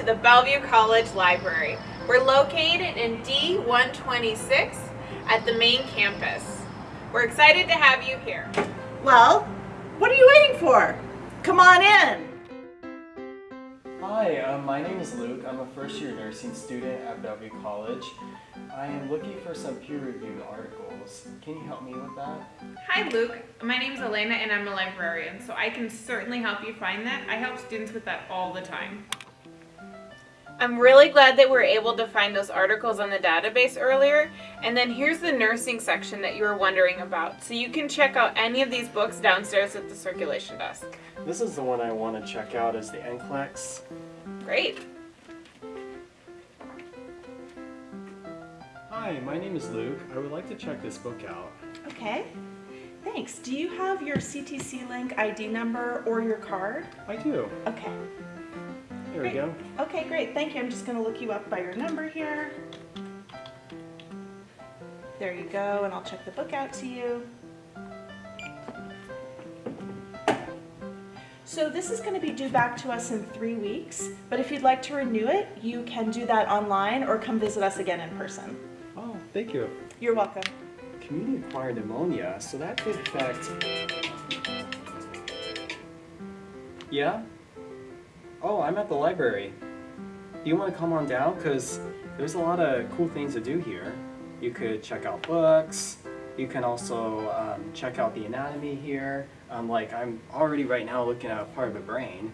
welcome to the Bellevue College Library. We're located in D126 at the main campus. We're excited to have you here. Well, what are you waiting for? Come on in. Hi, um, my name is Luke. I'm a first year nursing student at Bellevue College. I am looking for some peer-reviewed articles. Can you help me with that? Hi Luke, my name is Elena and I'm a librarian, so I can certainly help you find that. I help students with that all the time. I'm really glad that we are able to find those articles on the database earlier. And then here's the nursing section that you were wondering about. So you can check out any of these books downstairs at the circulation desk. This is the one I want to check out is the NCLEX. Great. Hi, my name is Luke. I would like to check this book out. Okay. Thanks. Do you have your CTC Link ID number or your card? I do. Okay. There we go. Okay, great. Thank you. I'm just going to look you up by your number here. There you go, and I'll check the book out to you. So this is going to be due back to us in three weeks, but if you'd like to renew it, you can do that online or come visit us again in person. Oh, thank you. You're welcome. Community acquired pneumonia, so that could affect... Yeah? Oh, I'm at the library. Do you want to come on down? Because there's a lot of cool things to do here. You could check out books. You can also um, check out the anatomy here. Um, like I'm already right now looking at a part of a brain.